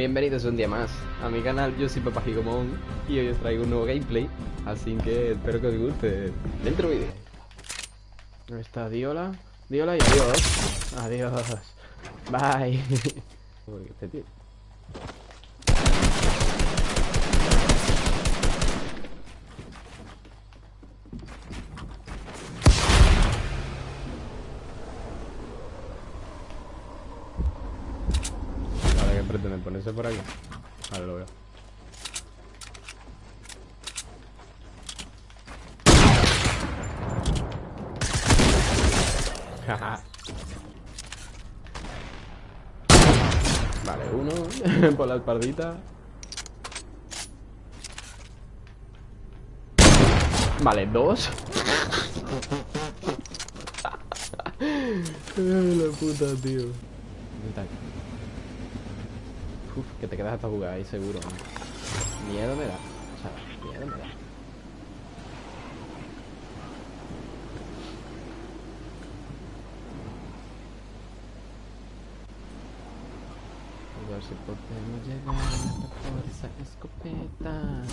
Bienvenidos un día más a mi canal, yo soy Papá Gigomón y hoy os traigo un nuevo gameplay, así que espero que os guste. Dentro vídeo. ¿Dónde está Diola? Diola y adiós. Adiós. Bye. Uy, este tío. Ahora que pretende ponerse por aquí. Vale, lo veo. Vale, uno por la espaldita. Vale, dos. la puta, tío. Uf, que te quedas hasta jugar ahí seguro. ¿no? Miedo me da. O sea, miedo me da. A ver si podemos llegar por esa escopeta.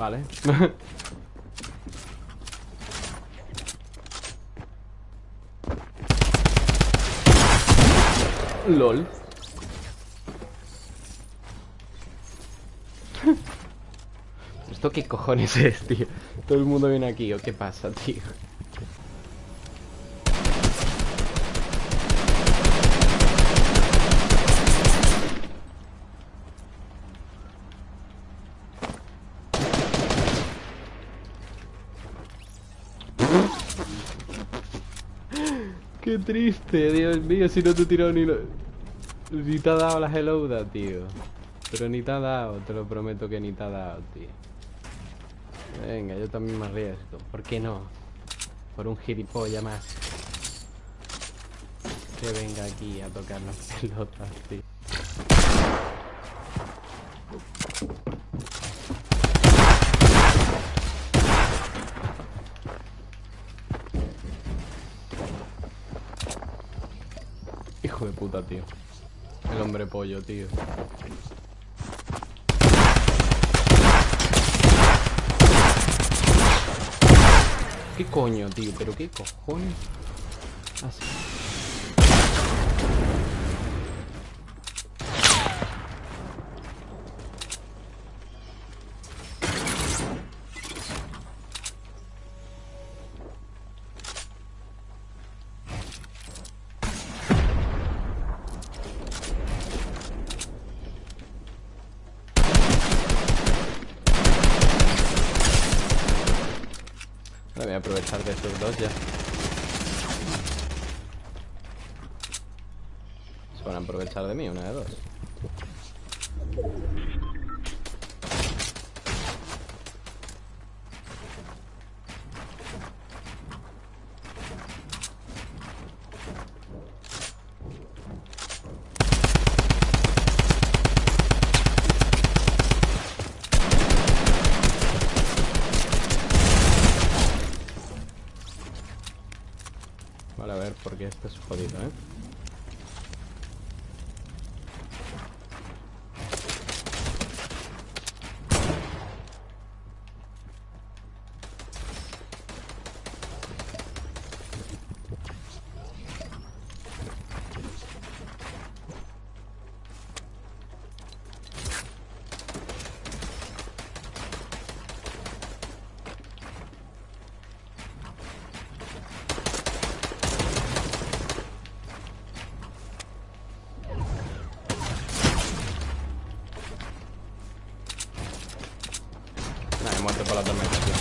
Vale. LOL. ¿Esto qué cojones es, tío? Todo el mundo viene aquí, ¿o qué pasa, tío? Qué triste, Dios mío, si no te he tirado ni lo... Ni te ha dado la hellouda, tío. Pero ni te ha dado, te lo prometo que ni te ha dado, tío. Venga, yo también me arriesgo. ¿Por qué no? Por un gilipollas más. Que venga aquí a tocar las pelotas, tío. Hijo de puta, tío. El hombre pollo, tío. ¿Qué coño, tío? ¿Pero qué cojones? Así. Voy a aprovechar de estos dos ya. Se van a aprovechar de mí, una de dos. Porque este es jodido, ¿eh? muerte por la tormenta, tío.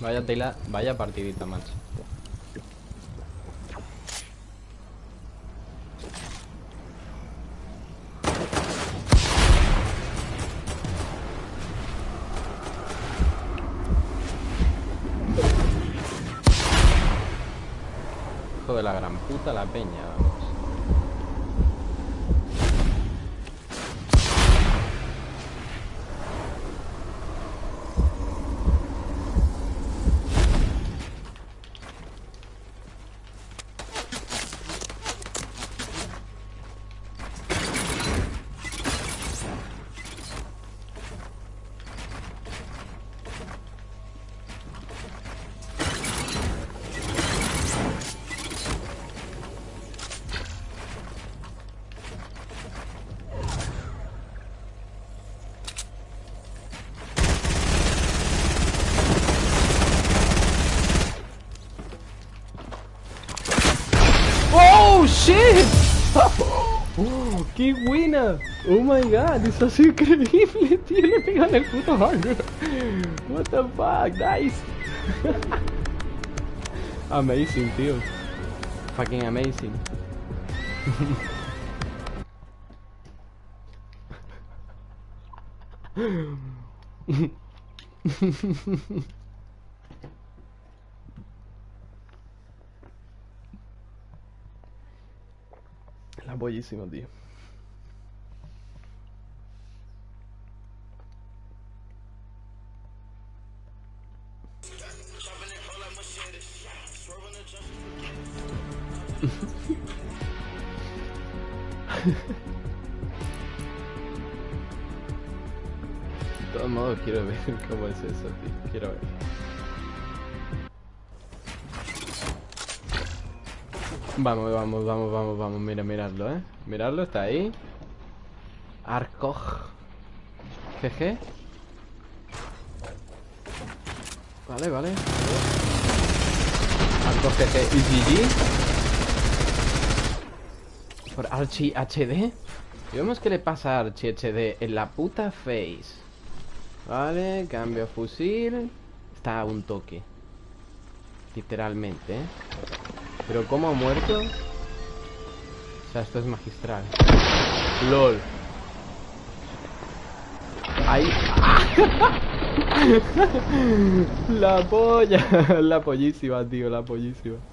Vaya tela, vaya partidita, macho. La gran puta la peña, vamos. ¡Oh, shit! ¡Oh, qué buena! ¡Oh, my God! Eso sido increíble, tío. Le pegan el puto hanger. What the fuck? Nice. amazing, tío. Fucking amazing. La buenísima, tío. De todos modos quiero ver cómo es eso, tío. Quiero ver. Vamos, vamos, vamos, vamos, vamos. Mira, miradlo, eh. Miradlo, está ahí. Arcoj. GG. Vale, vale. Arcoj GG y GG. Por Archie HD. Y vemos qué le pasa a Archie HD en la puta face. Vale, cambio fusil. Está a un toque. Literalmente, ¿eh? Pero ¿cómo ha muerto? O sea, esto es magistral. LOL. Ahí. la polla. La pollísima, tío, la pollísima.